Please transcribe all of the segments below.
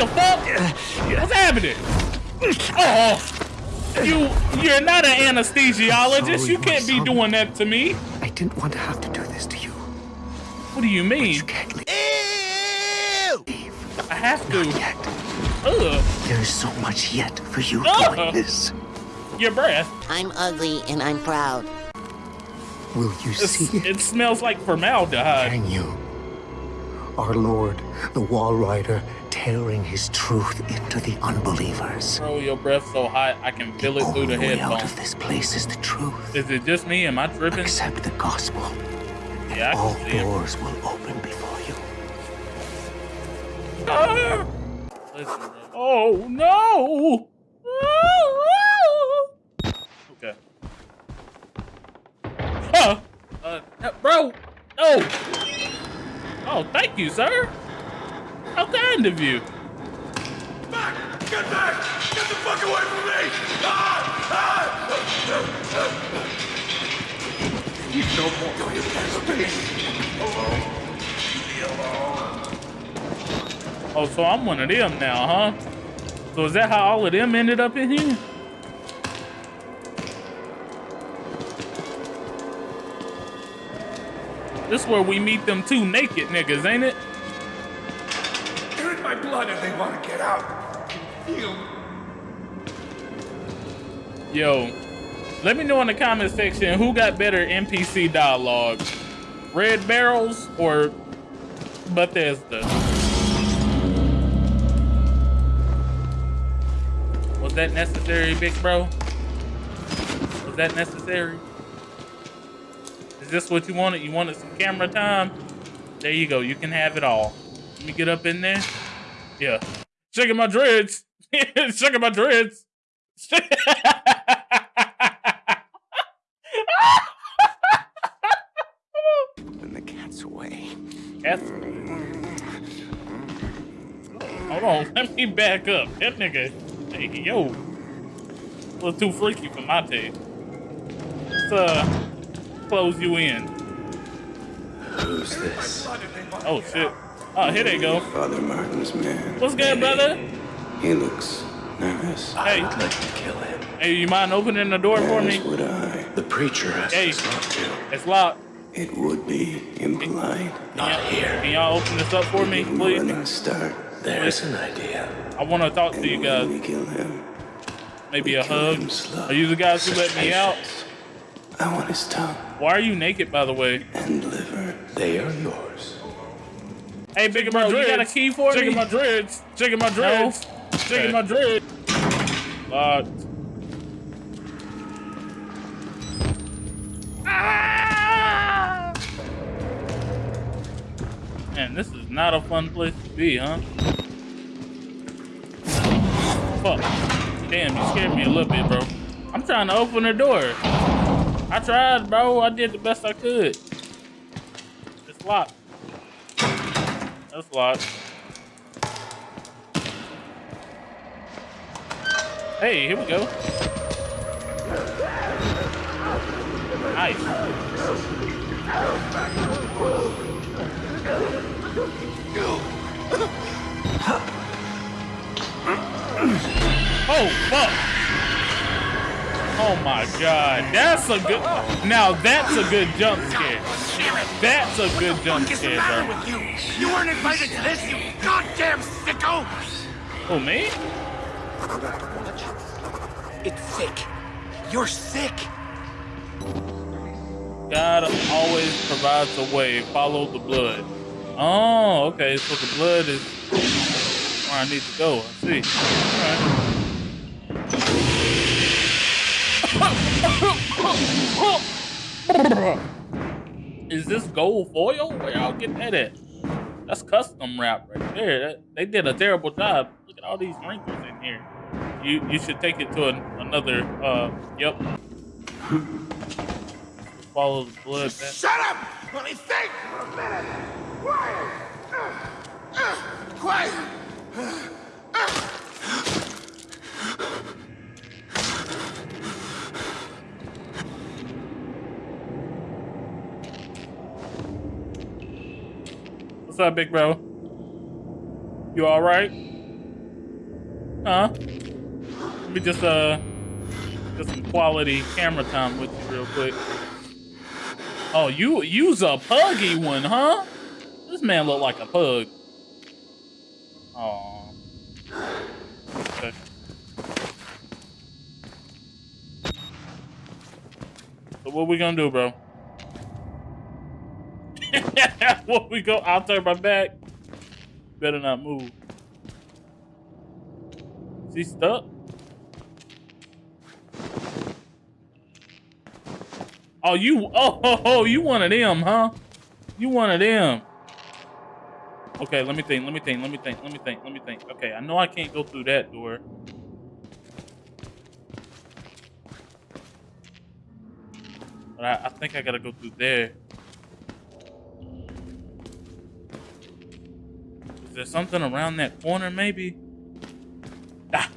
the fuck? What's happening? Oh, you, you're not an anesthesiologist. Sorry, you can't be son. doing that to me. I didn't want to have to do this to you. What do you mean? You can't leave. I have to. Not to. yet. Ugh, There is so much yet for you Ugh. doing this. your breath. I'm ugly and I'm proud. Will you It's- see it? it smells like formaldehyde. Can you? Our Lord, the Walrider, tearing his truth into the unbelievers. Bro, your breath so hot I can feel it through the way out headphones. of this place is the truth. Is it just me? Am I tripping? Accept the gospel. Yeah, I All see it. doors will open before you. Ah! Listen. Oh no! Okay. Huh? Uh, uh, bro, no! Oh, thank you, sir. How kind of you. Back! Get back! Get the fuck away from me! Ah! Ah! You no more. Go you space. Alone. Leave alone. Oh, so I'm one of them now, huh? So is that how all of them ended up in here? This where we meet them two naked niggas, ain't it? Blood they want to get out. Feel. Yo, let me know in the comment section who got better NPC dialogue, Red Barrels or Bethesda. Was that necessary, big bro? Was that necessary? Is this what you wanted? You wanted some camera time? There you go. You can have it all. Let me get up in there. Yeah. Shaking my dreads. Shaking my dreads. When the cat's away. That's... Hold on, let me back up. That nigga, hey, yo, a little too freaky for my taste. Let's uh, close you in. Who's this? Blood and they want Oh shit. Out. Oh, here they go. Father Martin's man. What's good, brother? He looks nervous. Hey, I'd like to kill him. hey, you mind opening the door for As me? would I. The preacher asked Hey. us not to. It's locked. It would be impolite. Not here. Can here. y'all open this up for me, Give him a please? running start. There's an idea. I want to talk to you guys. we kill him, Maybe we a kill hug. him slow. Are you the guys who let Such me out? I want his tongue Why are you naked, by the way? and liver. They are yours. Hey, big bro, you got a key for me? Checking my dreads. Checking my dreads. Checking my dreads. Locked. Ah! Man, this is not a fun place to be, huh? Fuck. Damn, you scared me a little bit, bro. I'm trying to open the door. I tried, bro. I did the best I could. It's locked. That's a lot. Hey, here we go. Nice. Oh, fuck. Oh my god. That's a good. Now that's a good jump scare. That's a good jump the scare, matter bro. with you? You weren't invited to this, you goddamn sicko! Oh, me? It's sick. You're sick. God always provides a way. Follow the blood. Oh, okay. So the blood is where I need to go. I see. All right. is this gold foil? Where y'all get that at? That's custom wrap right there. They did a terrible job. Look at all these wrinkles in here. You you should take it to an, another. Uh, yep. Follow the blood. That, Shut up! Let me think for a minute. Quiet. Uh, uh, quiet. What's up, big bro? You all right? Huh? Let me just uh get some quality camera time with you real quick. Oh, you use a puggy one, huh? This man look like a pug. Oh. Okay. So what we gonna do, bro? what we go? I'll turn my back. Better not move. Is he stuck? Oh, you, oh, oh, oh, you one of them, huh? You one of them. Okay, let me think, let me think, let me think, let me think, let me think. Okay, I know I can't go through that door. But I, I think I gotta go through there. There something around that corner, maybe? Ah!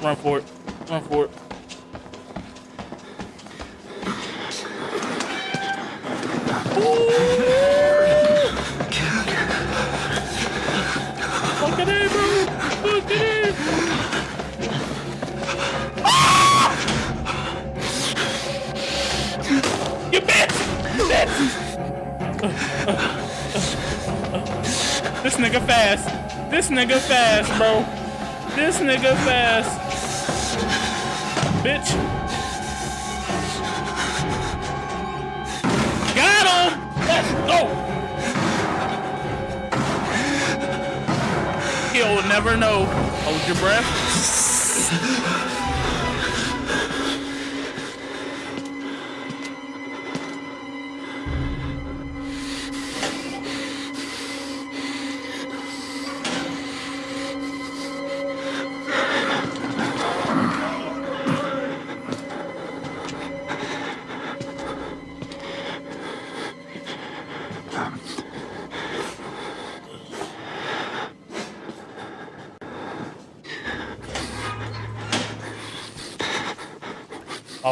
Run for it. Run for it. In! Ah! You bitch! You bitch! This nigga fast. This nigga fast, bro. This nigga fast. Bitch. Got him! Let's go! He'll never know. Hold your breath.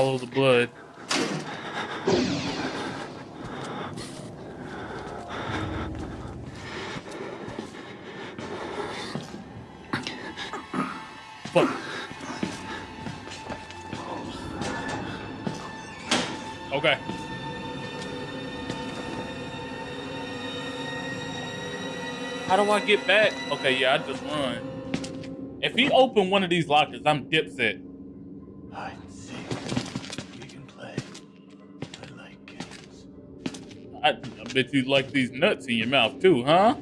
Follow the blood. Okay. How do I get back? Okay, yeah, I just run. If he opened one of these lockers, I'm dipset. I, I bet you like these nuts in your mouth too, huh?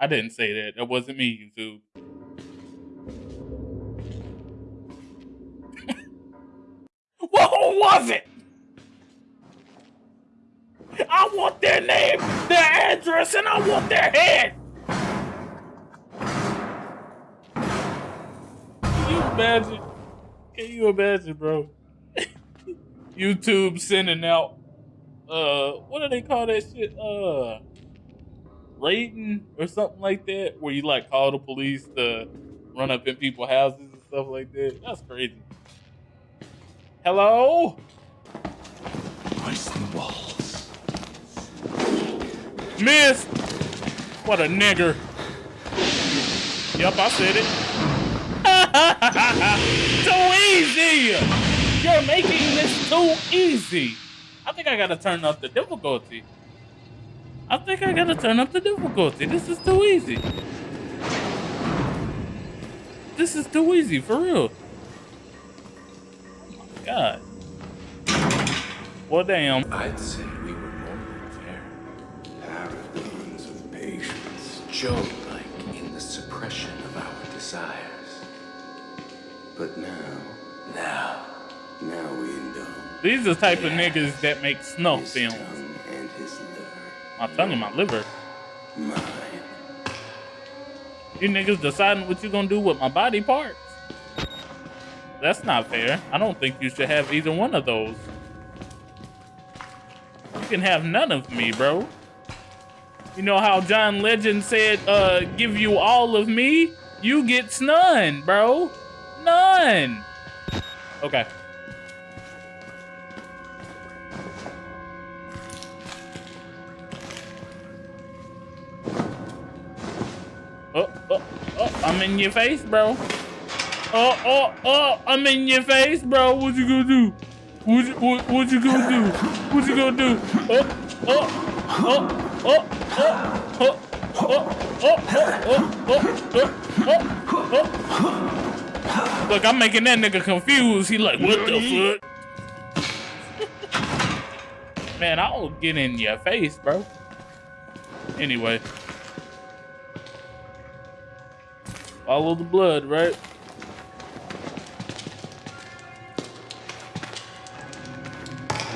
I didn't say that. That wasn't me, YouTube. well, who was it? I want their name, their address, and I want their head. Can you imagine? Can you imagine, bro? YouTube sending out uh what do they call that shit? Uh raiding or something like that, where you like call the police to run up in people's houses and stuff like that. That's crazy. Hello? Ice walls. Miss! What a nigger. Yep, I said it. too easy! You're making this too easy. I think I gotta turn up the difficulty. I think I gotta turn up the difficulty. This is too easy. This is too easy, for real. Oh my god. Well, damn. I'd say we were more than fair. Paragons of patience. Job-like in the suppression of our desires. But now, now, now we indulge. These are the type of niggas that make snuff films. tongue and his. My tongue and my liver. Mine. You niggas deciding what you gonna do with my body parts. That's not fair. I don't think you should have either one of those. You can have none of me, bro. You know how John Legend said, uh, give you all of me? You get none, bro. None. Okay. in your face, bro. Oh, oh, oh, I'm in your face, bro. What you gonna do? What you, what, what you gonna do? What you gonna do? Oh, oh, oh, oh, oh, oh. Look, I'm making that nigga confused. He like, what the fuck? Man, I'll get in your face, bro. Anyway. Follow the blood, right?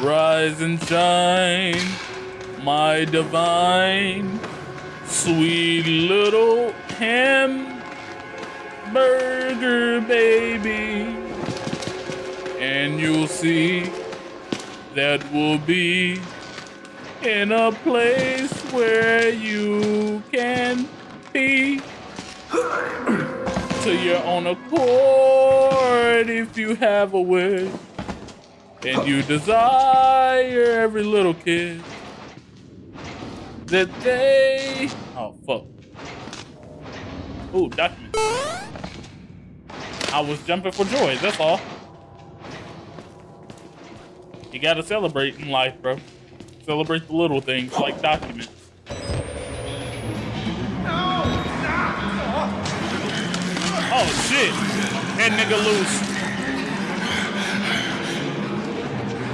Rise and shine, my divine, sweet little hamburger baby. And you'll see that we'll be in a place where you can be to your own accord if you have a wish. And you desire every little kid. That they oh fuck. Oh document I was jumping for joy that's all. You gotta celebrate in life bro. Celebrate the little things like documents shit! That nigga loose.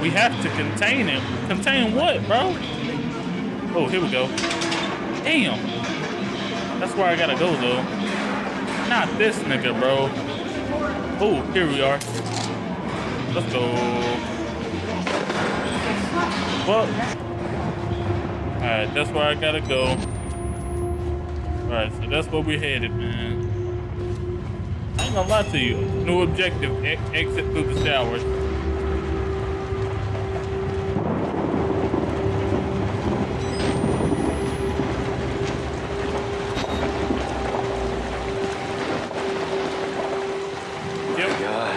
We have to contain him. Contain what, bro? Oh, here we go. Damn. That's where I gotta go, though. Not this nigga, bro. Oh, here we are. Let's go. Well. Alright, that's where I gotta go. Alright, so that's where we're headed, man. Ain't gonna lie to you. New objective, e exit through the showers. Yep. God,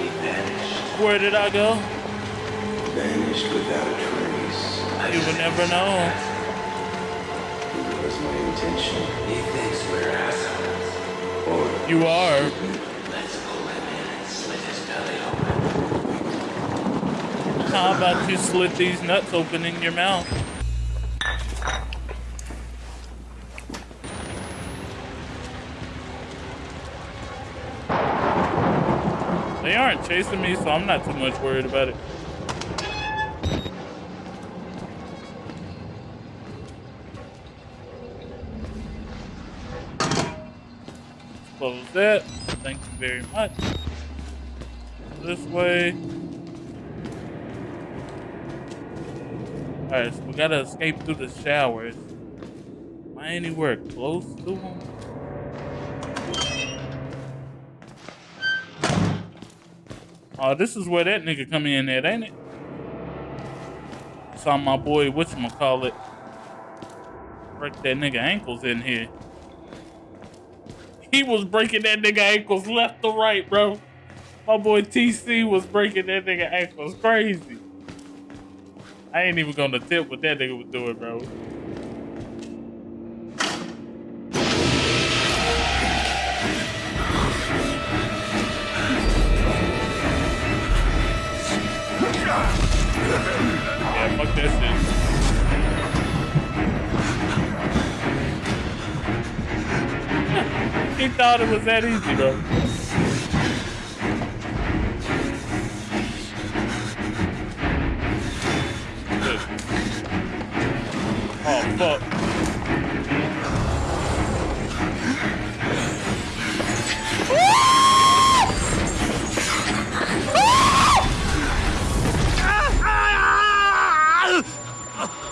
he vanished. Where did I go? Vanished without a trace. You would never know. It was my intention. He thinks belly are. How about you slit these nuts open in your mouth? They aren't chasing me, so I'm not too much worried about it. Close that. Thank you very much. This way. Alright, so we gotta escape through the showers. Am I anywhere close to them? Oh, this is where that nigga come in at, ain't it? Saw my boy, whatchamacallit, break that nigga ankles in here. He was breaking that nigga ankles left to right, bro. My boy TC was breaking that nigga ankles crazy. I ain't even gonna tip what that nigga was doing, bro. Yeah, fuck that shit. He thought it was that easy, bro. Oh, fuck.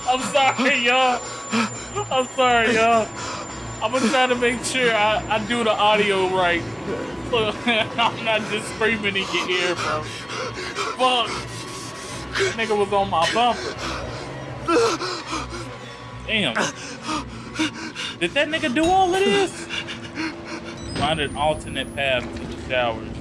I'm sorry, y'all. I'm sorry, y'all. I'm gonna try to make sure I, I do the audio right. So I'm not just screaming in your ear, bro. Fuck. Nigga was on my bumper. Damn. Did that nigga do all of this? Find an alternate path to the showers.